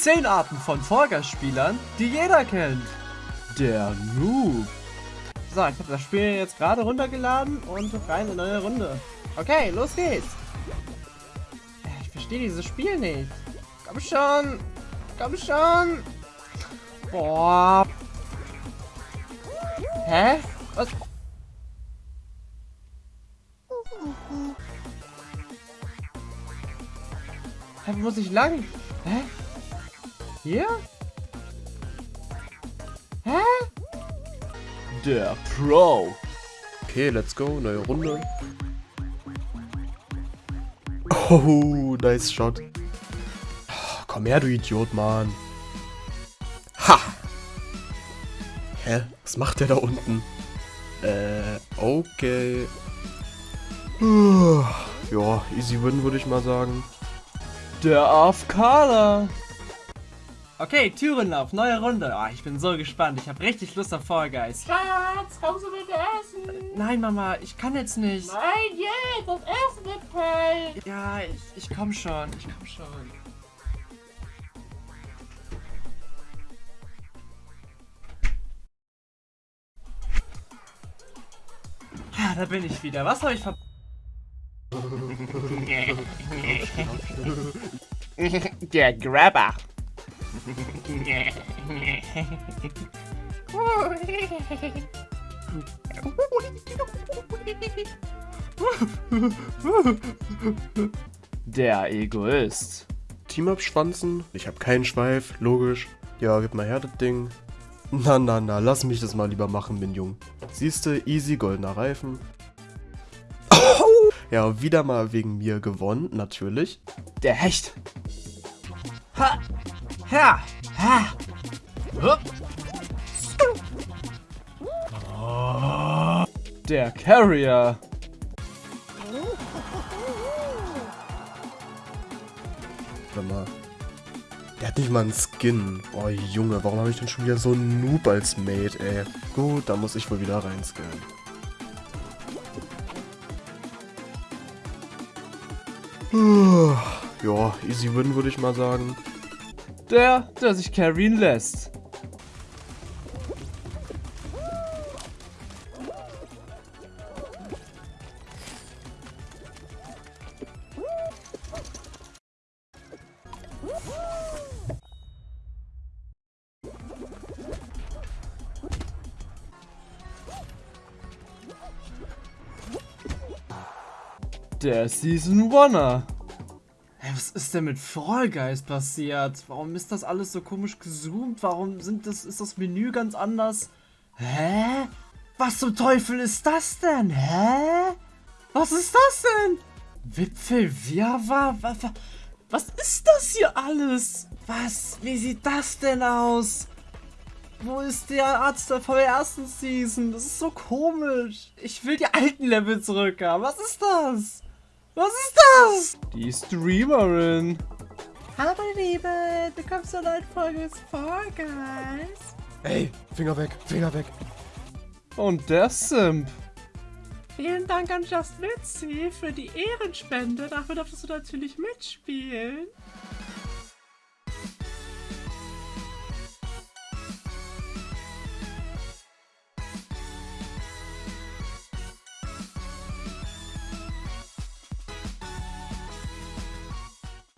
10 Arten von Vorgastspielern, die jeder kennt. Der Noob. So, ich habe das Spiel jetzt gerade runtergeladen und rein in eine neue Runde. Okay, los geht's. Ich verstehe dieses Spiel nicht. Komm schon. Komm schon. Boah. Hä? Was? Hä, wo muss ich lang? Hä? Hier? Hä? Der Pro. Okay, let's go. Neue Runde. Oh, nice Shot. Komm her, du Idiot, Mann. Ha! Hä? Was macht der da unten? Äh, okay. Ja, easy win, würde ich mal sagen. Der AFKler. Okay, Türenlauf, neue Runde. Oh, ich bin so gespannt. Ich habe richtig Lust auf Fall Guys. Schatz, kommst du bitte essen? Nein, Mama, ich kann jetzt nicht. Nein, jetzt, das Essen wird kalt. Ja, ich, ich komm schon. Ich komm schon. Ja, da bin ich wieder. Was habe ich ver... Der Grabber. Der Egoist. Team abschwanzen. Ich habe keinen Schweif, logisch. Ja, gib mal her das Ding. Na, na, na, lass mich das mal lieber machen, bin jung. Siehste, easy, goldener Reifen. Ja, wieder mal wegen mir gewonnen, natürlich. Der Hecht. Ha! Ha! Ha! Hup. Oh. Der Carrier. Warte mal. Der hat nicht mal einen Skin. Oh Junge, warum habe ich denn schon wieder so einen Noob als Mate, ey? Gut, da muss ich wohl wieder reinskillen. Ja, easy win würde ich mal sagen. Der, der sich carryen lässt. Der Season Oneer. Was ist denn mit Fall Guys passiert? Warum ist das alles so komisch gezoomt? Warum sind das, ist das Menü ganz anders? Hä? Was zum Teufel ist das denn? Hä? Was ist das denn? Wipfel Wirrwarr? Was, was ist das hier alles? Was? Wie sieht das denn aus? Wo ist der Arzt von der ersten Season? Das ist so komisch. Ich will die alten Level zurück haben. Was ist das? Was ist das? Die Streamerin. Hallo meine Liebe, willkommen zur neuen Folge des Fall Guys. Ey, Finger weg, Finger weg. Und der Simp. Vielen Dank an Just Mitzi für die Ehrenspende. Dafür darfst du natürlich mitspielen.